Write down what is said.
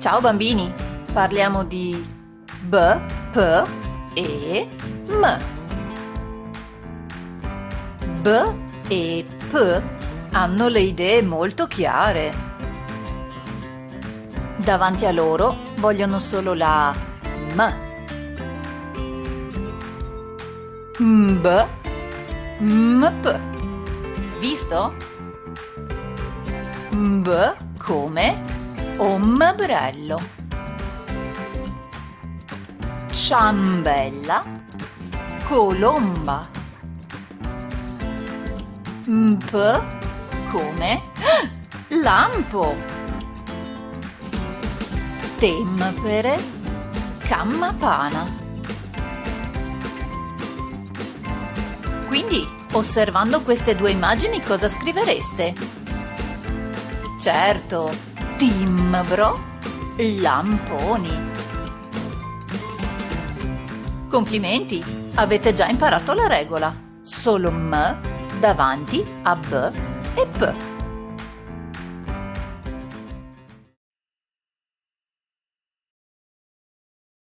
Ciao bambini, parliamo di B, P e M. B e P hanno le idee molto chiare. Davanti a loro vogliono solo la M. B, M, P. Visto? B come ombrello ciambella. Colomba. P come? Lampo. Tempere. Campana quindi osservando queste due immagini cosa scrivereste? Certo, timbro, lamponi. Complimenti, avete già imparato la regola. Solo M davanti a B e P.